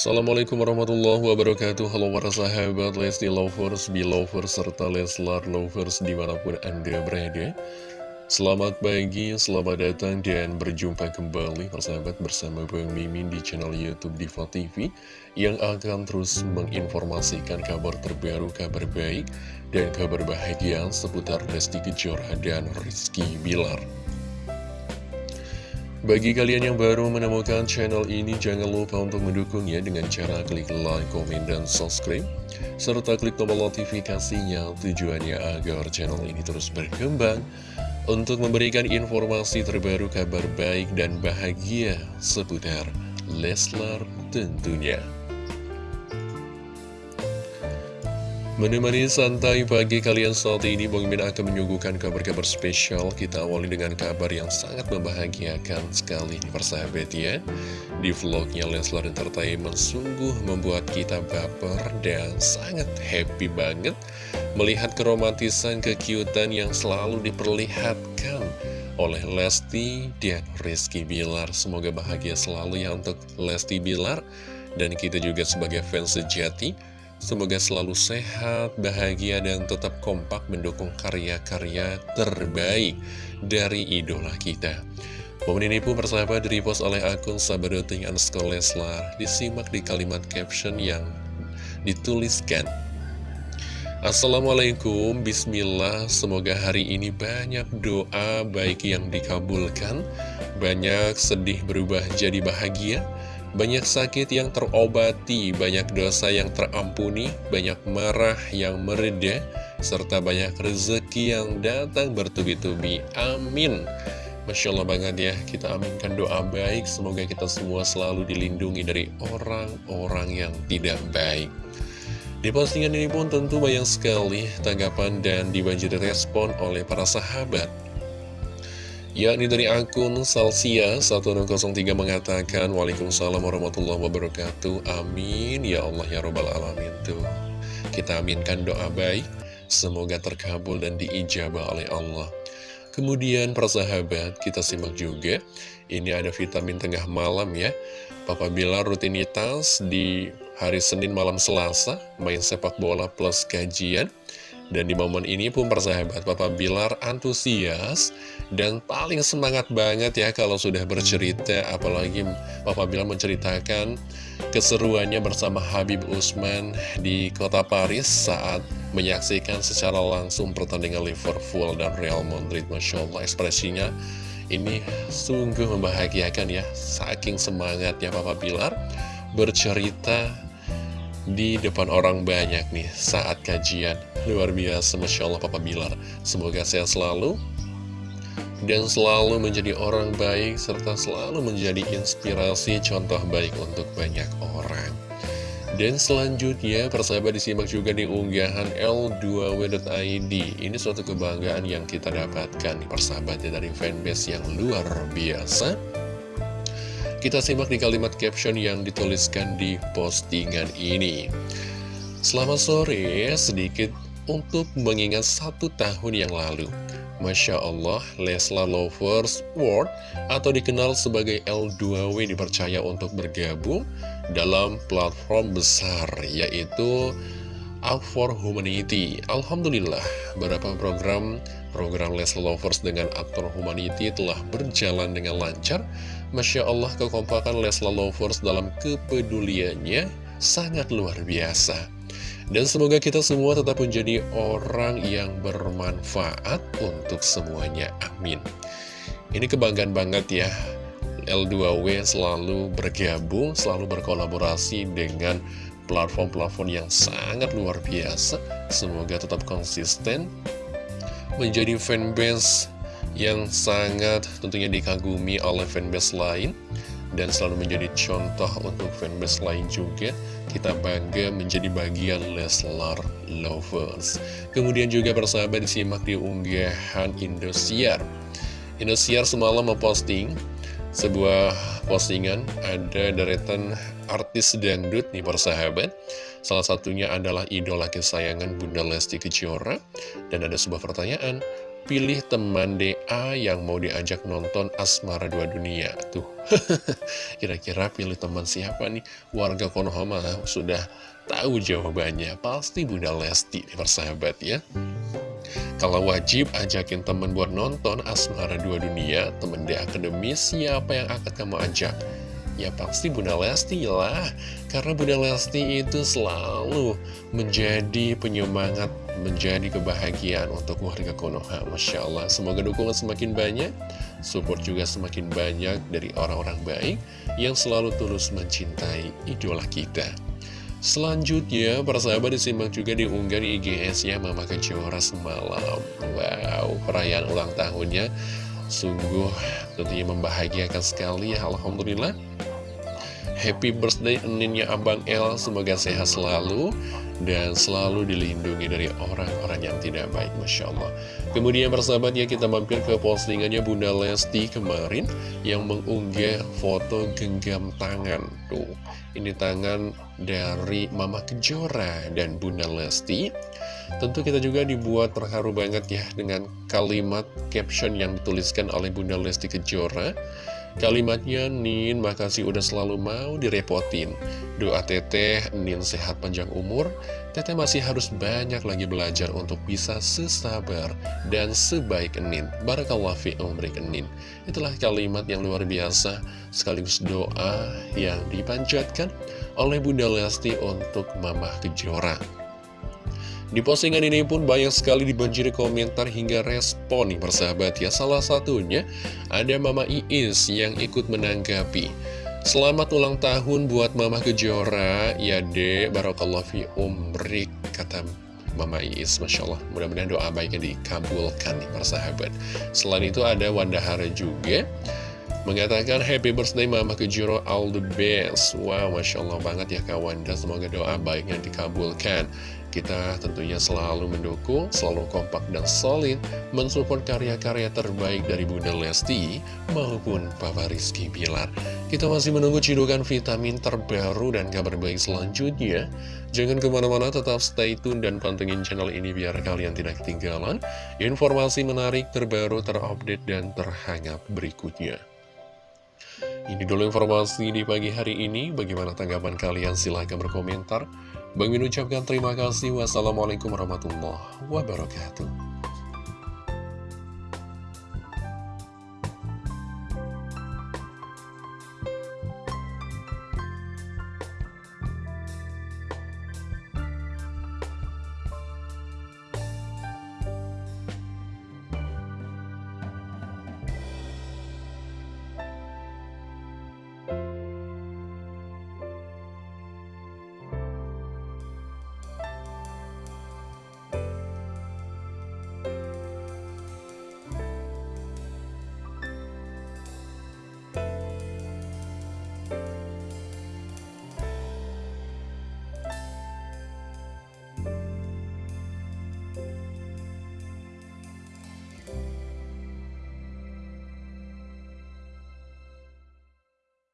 Assalamualaikum warahmatullahi wabarakatuh. Halo para sahabat Lesti Lovers, Belovers, serta Leslar Lovers di mana pun anda berada. Selamat pagi, selamat datang dan berjumpa kembali persahabat bersama Bang Mimin di channel Youtube Diva TV Yang akan terus menginformasikan kabar terbaru, kabar baik dan kabar bahagia seputar Lesti Kejora dan Rizky Bilar bagi kalian yang baru menemukan channel ini, jangan lupa untuk mendukungnya dengan cara klik like, komen, dan subscribe. Serta klik tombol notifikasinya tujuannya agar channel ini terus berkembang untuk memberikan informasi terbaru kabar baik dan bahagia seputar Leslar tentunya. Menemani santai pagi kalian saat ini, Bang Min akan menyuguhkan kabar-kabar spesial. Kita awali dengan kabar yang sangat membahagiakan sekali persahabat ya. Di vlognya Leslar Entertainment sungguh membuat kita baper dan sangat happy banget melihat keromantisan kekiutan yang selalu diperlihatkan oleh Lesti dan Rizky Bilar. Semoga bahagia selalu ya untuk Lesti Bilar dan kita juga sebagai fans sejati Semoga selalu sehat, bahagia, dan tetap kompak mendukung karya-karya terbaik dari idola kita. Momen ini pun persahabat direpost oleh akun Sabadoting underscore Leslar. Disimak di kalimat caption yang dituliskan. Assalamualaikum, Bismillah, semoga hari ini banyak doa baik yang dikabulkan, banyak sedih berubah jadi bahagia, banyak sakit yang terobati, banyak dosa yang terampuni, banyak marah yang mereda, serta banyak rezeki yang datang bertubi-tubi. Amin. Masya Allah banget ya, kita aminkan doa baik, semoga kita semua selalu dilindungi dari orang-orang yang tidak baik. Di postingan ini pun tentu banyak sekali tanggapan dan dibanjiri respon oleh para sahabat yakni dari akun Salsia 1603 mengatakan Waalaikumsalam warahmatullahi wabarakatuh. Amin. Ya Allah Ya Robbal Alamin. Tuh kita aminkan doa baik. Semoga terkabul dan diijabah oleh Allah. Kemudian persahabat kita simak juga. Ini ada vitamin tengah malam ya. Papa Bilar rutinitas di hari Senin malam Selasa main sepak bola plus kajian dan di momen ini pun persahabat Papa Bilar antusias dan paling semangat banget ya kalau sudah bercerita. Apalagi Papa Bilar menceritakan keseruannya bersama Habib Usman di kota Paris Saat menyaksikan secara langsung pertandingan Liverpool dan Real Madrid. Masya Allah ekspresinya ini sungguh membahagiakan ya. Saking semangatnya Papa Bilar bercerita di depan orang banyak nih saat kajian. Luar biasa Masya Allah Papa Bilar. Semoga sehat selalu. Dan selalu menjadi orang baik serta selalu menjadi inspirasi contoh baik untuk banyak orang. Dan selanjutnya persahabat disimak juga di unggahan L2W.id ini suatu kebanggaan yang kita dapatkan persahabatnya dari fanbase yang luar biasa kita simak di kalimat caption yang dituliskan di postingan ini. Selamat sore, sedikit untuk mengingat satu tahun yang lalu. Masya Allah, Lesla Lovers World atau dikenal sebagai L2W dipercaya untuk bergabung dalam platform besar yaitu Out for Humanity. Alhamdulillah, beberapa program program Lesla Lovers dengan aktor Humanity telah berjalan dengan lancar Masya Allah kekompakan Lesla Lovers dalam kepeduliannya sangat luar biasa. Dan semoga kita semua tetap menjadi orang yang bermanfaat untuk semuanya. Amin. Ini kebanggaan banget ya. L2W selalu bergabung, selalu berkolaborasi dengan platform-platform yang sangat luar biasa. Semoga tetap konsisten menjadi fanbase yang sangat tentunya dikagumi oleh fanbase lain dan selalu menjadi contoh untuk fanbase lain juga. Kita bangga menjadi bagian Leslar Lovers. Kemudian juga persahabat disimak di unggahan Indosiar. Indosiar semalam memposting sebuah postingan ada deretan artis dangdut nih persahabat. Salah satunya adalah idola kesayangan Bunda Lesti Kejora. Dan ada sebuah pertanyaan pilih teman DA yang mau diajak nonton Asmara Dua Dunia. Tuh, kira-kira pilih teman siapa nih? Warga Konohama sudah tahu jawabannya. Pasti Bunda Lesti, persahabat ya. Kalau wajib ajakin temen buat nonton Asmara Dua Dunia, temen di akademis siapa yang akan kamu ajak? Ya pasti Bunda Lesti lah, karena Bunda Lesti itu selalu menjadi penyemangat menjadi kebahagiaan untuk warga Konoha Masya Allah, semoga dukungan semakin banyak Support juga semakin banyak dari orang-orang baik Yang selalu tulus mencintai idola kita. Selanjutnya, para sahabat disimak juga diunggah di IGS ya Mama Kejora semalam Wow, perayaan ulang tahunnya. Sungguh tentunya membahagiakan sekali ya Alhamdulillah Happy birthday Eninnya Abang El Semoga sehat selalu dan selalu dilindungi dari orang-orang yang tidak baik, Masya Allah. Kemudian persahabat ya kita mampir ke postingannya Bunda Lesti kemarin yang mengunggah foto genggam tangan. Tuh, ini tangan dari Mama Kejora dan Bunda Lesti. Tentu kita juga dibuat terharu banget ya dengan kalimat caption yang dituliskan oleh Bunda Lesti Kejora. Kalimatnya, Nin, makasih udah selalu mau direpotin. Doa teteh, Nin sehat panjang umur. Teteh masih harus banyak lagi belajar untuk bisa sesabar dan sebaik Nin. Barakallah fi umrik Nin. Itulah kalimat yang luar biasa, sekaligus doa yang dipanjatkan oleh Bunda Lesti untuk Mamah Kejora. Di postingan ini pun banyak sekali dibanjiri komentar hingga respon nih persahabat ya. Salah satunya ada Mama Iis yang ikut menanggapi. Selamat ulang tahun buat Mama Kejora, ya dek, barokallah fi umrik, kata Mama Iis, Masya Allah. Mudah-mudahan doa baiknya dikabulkan nih persahabat. Selain itu ada Wandahara juga mengatakan happy birthday Mama Kejora all the best wow Masya Allah banget ya kawan dan semoga doa baiknya dikabulkan kita tentunya selalu mendukung, selalu kompak dan solid mensupport karya-karya terbaik dari Bunda Lesti maupun Papa Rizky Bilar. Kita masih menunggu cidukan vitamin terbaru dan kabar baik selanjutnya. Jangan ke mana-mana, tetap stay tune dan pantengin channel ini biar kalian tidak ketinggalan informasi menarik, terbaru, terupdate, dan terhangat berikutnya. Ini dulu informasi di pagi hari ini. Bagaimana tanggapan kalian? Silahkan berkomentar. Bang Min ucapkan terima kasih. Wassalamualaikum warahmatullahi wabarakatuh.